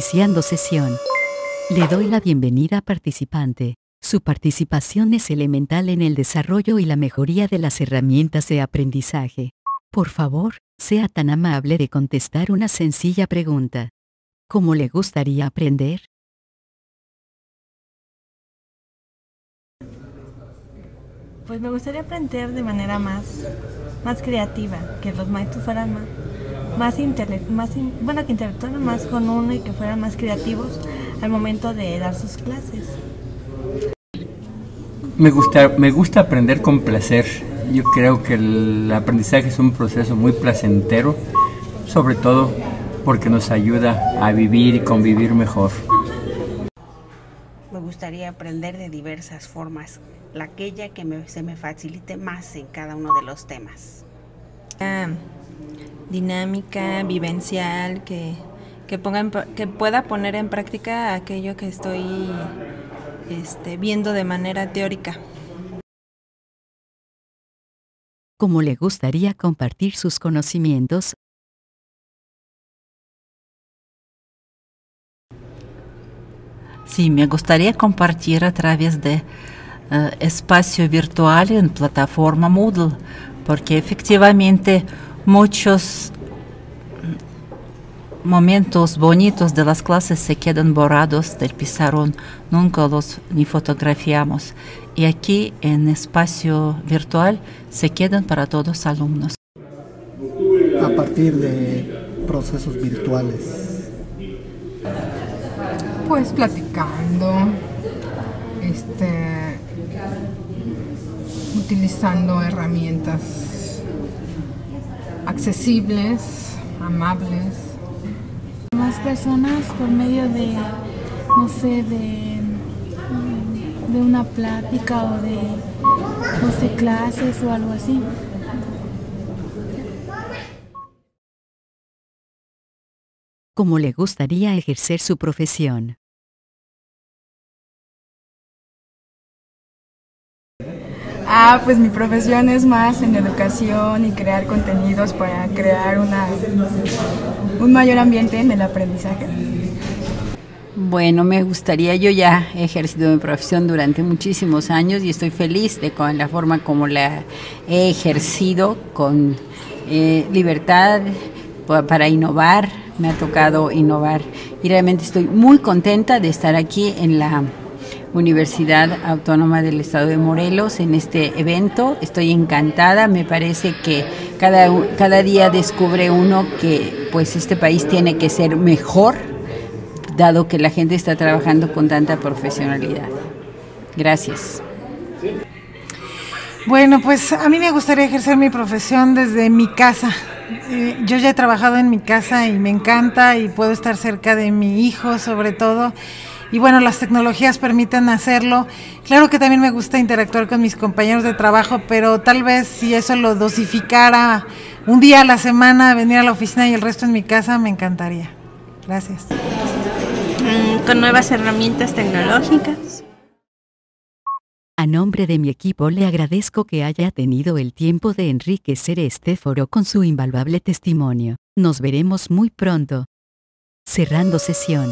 Iniciando sesión. Le doy la bienvenida participante. Su participación es elemental en el desarrollo y la mejoría de las herramientas de aprendizaje. Por favor, sea tan amable de contestar una sencilla pregunta. ¿Cómo le gustaría aprender? Pues me gustaría aprender de manera más, más creativa, que los maestros fueran más, más, intele- más in- bueno, que interactuaran más con uno y que fueran más creativos al momento de dar sus clases. Me gusta, me gusta aprender con placer. Yo creo que el aprendizaje es un proceso muy placentero, sobre todo porque nos ayuda a vivir y convivir mejor. Me gustaría aprender de diversas formas, la aquella que me- se me facilite más en cada uno de los temas. Dinámica, vivencial, que, que, ponga en que pueda poner en práctica aquello que estoy este, viendo de manera teórica. ¿Cómo le gustaría compartir sus conocimientos? Sí, me gustaría compartir a través de eh, espacio virtual en plataforma Moodle, porque efectivamente muchos momentos bonitos de las clases se quedan borrados del pizarrón, nunca los ni fotografiamos. Y aquí en espacio virtual se quedan para todos los alumnos. a partir de procesos virtuales. Pues platicando, este, utilizando herramientas accesibles, amables. más personas por medio de, no sé, de, de una plática o de, no sé, clases o algo así. ¿Cómo le gustaría ejercer su profesión? Ah, pues mi profesión es más en educación y crear contenidos para crear una, un mayor ambiente en el aprendizaje. Bueno, me gustaría, yo ya he ejercido mi profesión durante muchísimos años y estoy feliz de con la forma como la he ejercido, con eh, libertad pa- para innovar, me ha tocado innovar y realmente estoy muy contenta de estar aquí en la Universidad Autónoma del Estado de Morelos en este evento. Estoy encantada, me parece que cada, cada día descubre uno que pues este país tiene que ser mejor dado que la gente está trabajando con tanta profesionalidad. Gracias. Bueno, pues a mí me gustaría ejercer mi profesión desde mi casa. Eh, yo ya he trabajado en mi casa y me encanta y puedo estar cerca de mi hijo sobre todo. Y bueno, las tecnologías permiten hacerlo. Claro que también me gusta interactuar con mis compañeros de trabajo, pero tal vez si eso lo dosificara un día a la semana, venir a la oficina y el resto en mi casa, me encantaría. Gracias. Mm, con nuevas herramientas tecnológicas. A nombre de mi equipo le agradezco que haya tenido el tiempo de enriquecer este foro con su invaluable testimonio. Nos veremos muy pronto. Cerrando sesión.